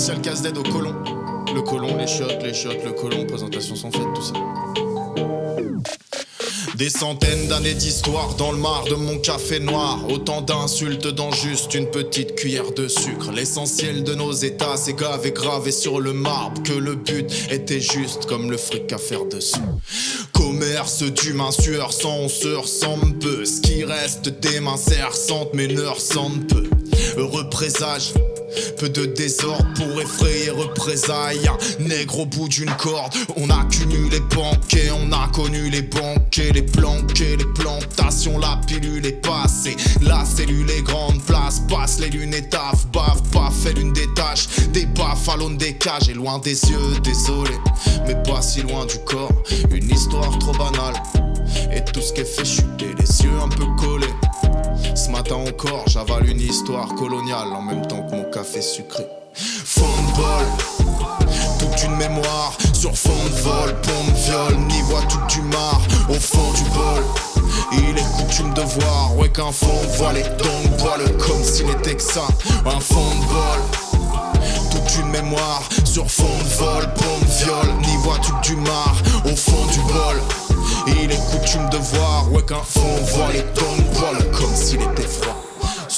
Casse d'aide au colon. Le colon, les chiottes, les chiottes, le colon, présentation sont faites, tout ça. Des centaines d'années d'histoire dans le mar de mon café noir. Autant d'insultes dans juste une petite cuillère de sucre. L'essentiel de nos états c'est gavé gravé sur le marbre que le but était juste comme le fric à faire dessus. Commerce d'humains sueur sans on se ressemble peu. Ce qui reste des mains sersantes mais ne ressemble peu. Heureux présage peu de désordre pour effrayer représailles. Un nègre au bout d'une corde. On a cumulé banquets, on a connu les banquets, les planquets, les plantations. La pilule est passée, la cellule est grande. Place, passe les lunettes, taf, bave, pas fait l'une des tâches. Des baffes à l'aune des cages et loin des yeux, désolé. Mais pas si loin du corps. Une histoire trop banale. Et tout ce qui fait chuter, les yeux un peu collés. Encore, j'avale une histoire coloniale en même temps que mon café sucré. Fond de bol, toute une mémoire sur fond de vol, pompe viol, n'y vois tout du mar au fond du bol. Il est coutume de voir, ouais qu'un fond voile et donc voile comme s'il n'était que ça, un fond de bol. Toute une mémoire sur fond de vol, pompe viol, n'y vois tout du mar au fond du bol. Il est coutume de voir, ouais qu'un fond voile et donc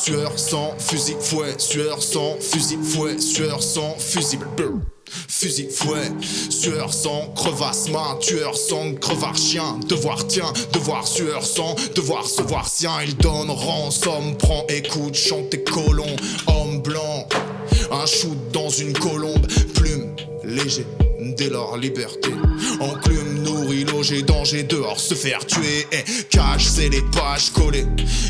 Sueur sans fusil, fouet, sueur sans fusil, fouet, sueur sans fusible. Fusil, fouet, sueur sans crevasse, main, tueur sans crevard, chien, devoir, tiens, devoir, sueur sans devoir, se voir, sien, il donne rançon, prend, écoute, chante colon, homme blanc, un shoot dans une colombe, plume, léger, dès leur liberté, enclume, nourri, logé, danger, dehors, se faire tuer, et cache, c'est les pages collées,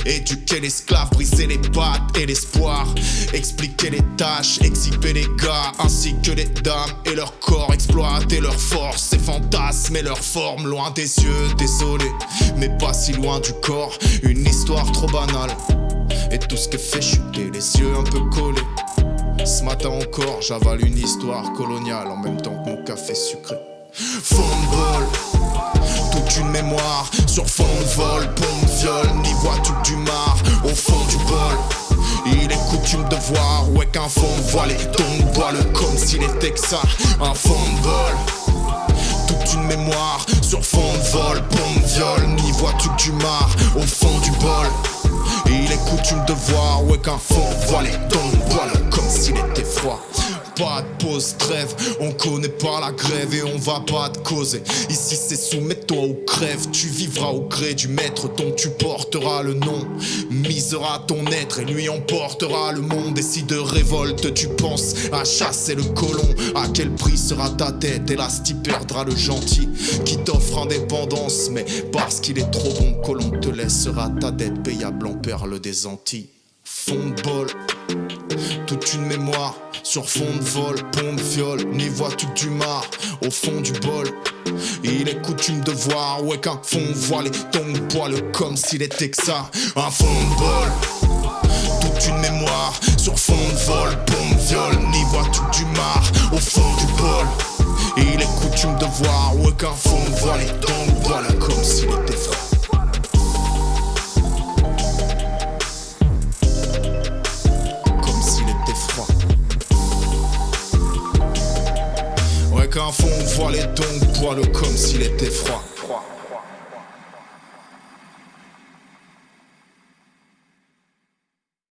éduquer l'esclave, briser les pattes et l'espoir, expliquer les tâches, exhiber les gars, ainsi que les dames et leur corps, exploiter leurs forces, et fantasmes et leurs formes, loin des yeux, désolé, mais pas si loin du corps, une histoire trop banale, et tout ce que fait chuter, les yeux un peu collés. Ce matin encore, j'avale une histoire coloniale en même temps que mon café sucré. Fond de bol, toute une mémoire sur fond de vol, pompe viol, n'y vois tout du mar au fond du bol. Il est coutume de voir, ouais qu'un fond voilé, donc bois-le comme s'il était que ça, un fond de bol. Toute une mémoire sur fond de vol, pompe viol, n'y vois tout du mar au fond du bol. Il est coutume de voir, ouais qu'un fond voilé, donc Pas de pause, trêve, on connaît pas la grève et on va pas te causer. Ici c'est soumets-toi ou crève, tu vivras au gré du maître dont tu porteras le nom. Misera ton être et lui emportera le monde. Et si de révolte tu penses à chasser le colon, à quel prix sera ta tête? Hélas, t'y perdras le gentil qui t'offre indépendance. Mais parce qu'il est trop bon, colon te laissera ta dette payable en perles des Antilles. Fond de bol, toute une mémoire sur fond de vol, pompe viol, n'y vois tout du mar au fond du bol. Il est coutume de voir, ouais qu'un fond voilé tombe poil comme s'il était que ça, un fond de bol. Toute une mémoire sur fond de vol, pompe viol, n'y vois tout du mar au fond du bol. Il est coutume de voir, ouais qu'un fond voilé tombe poil comme s'il était froid. Qu'un fond voilé donc poil comme s'il était froid.